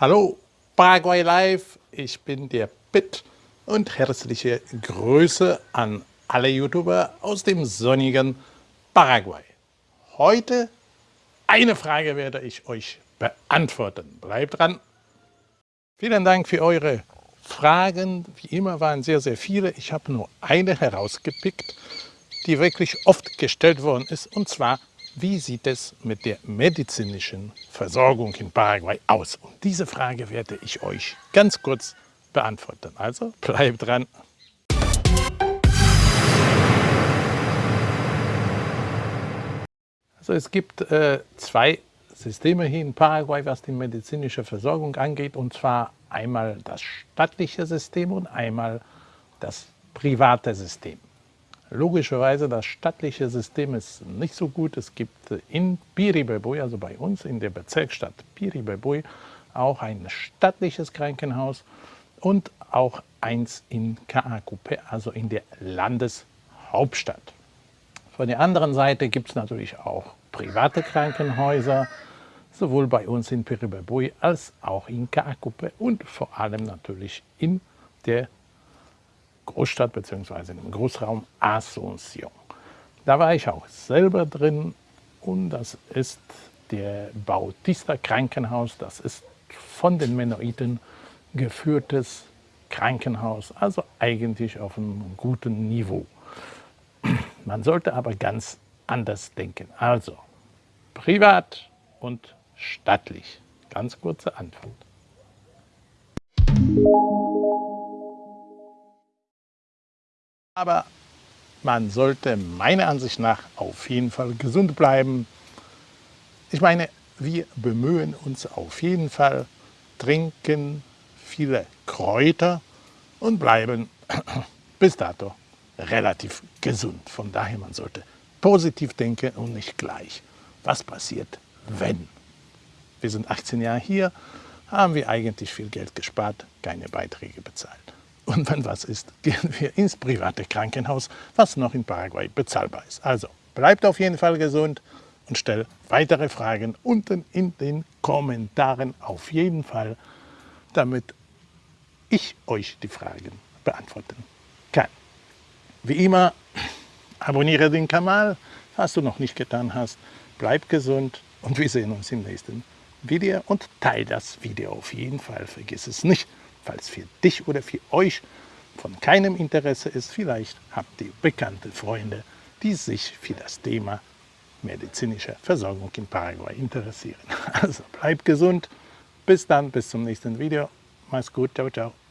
Hallo Paraguay Live, ich bin der Pitt und herzliche Grüße an alle YouTuber aus dem sonnigen Paraguay. Heute eine Frage werde ich euch beantworten. Bleibt dran! Vielen Dank für eure Fragen. Wie immer waren sehr, sehr viele. Ich habe nur eine herausgepickt, die wirklich oft gestellt worden ist, und zwar wie sieht es mit der medizinischen Versorgung in Paraguay aus? Und diese Frage werde ich euch ganz kurz beantworten. Also bleibt dran. Also es gibt äh, zwei Systeme hier in Paraguay, was die medizinische Versorgung angeht, und zwar einmal das staatliche System und einmal das private System. Logischerweise, das staatliche System ist nicht so gut. Es gibt in Piribebui, also bei uns in der Bezirksstadt Piribebui, auch ein staatliches Krankenhaus und auch eins in Kaakupe, also in der Landeshauptstadt. Von der anderen Seite gibt es natürlich auch private Krankenhäuser, sowohl bei uns in Piribebui als auch in Kaakupe und vor allem natürlich in der Großstadt bzw. im Großraum Asunción. Da war ich auch selber drin und das ist der Bautista Krankenhaus. Das ist von den Mennoniten geführtes Krankenhaus, also eigentlich auf einem guten Niveau. Man sollte aber ganz anders denken. Also privat und stattlich. Ganz kurze Antwort. Aber man sollte meiner Ansicht nach auf jeden Fall gesund bleiben. Ich meine, wir bemühen uns auf jeden Fall, trinken viele Kräuter und bleiben bis dato relativ gesund. Von daher, man sollte positiv denken und nicht gleich, was passiert, wenn. Wir sind 18 Jahre hier, haben wir eigentlich viel Geld gespart, keine Beiträge bezahlt. Und wenn was ist, gehen wir ins private Krankenhaus, was noch in Paraguay bezahlbar ist. Also bleibt auf jeden Fall gesund und stellt weitere Fragen unten in den Kommentaren auf jeden Fall, damit ich euch die Fragen beantworten kann. Wie immer, abonniere den Kanal, falls du noch nicht getan hast. Bleib gesund und wir sehen uns im nächsten Video und teile das Video auf jeden Fall. Vergiss es nicht falls für dich oder für euch von keinem Interesse ist, vielleicht habt ihr bekannte Freunde, die sich für das Thema medizinische Versorgung in Paraguay interessieren. Also bleibt gesund, bis dann, bis zum nächsten Video. Mach's gut, ciao, ciao.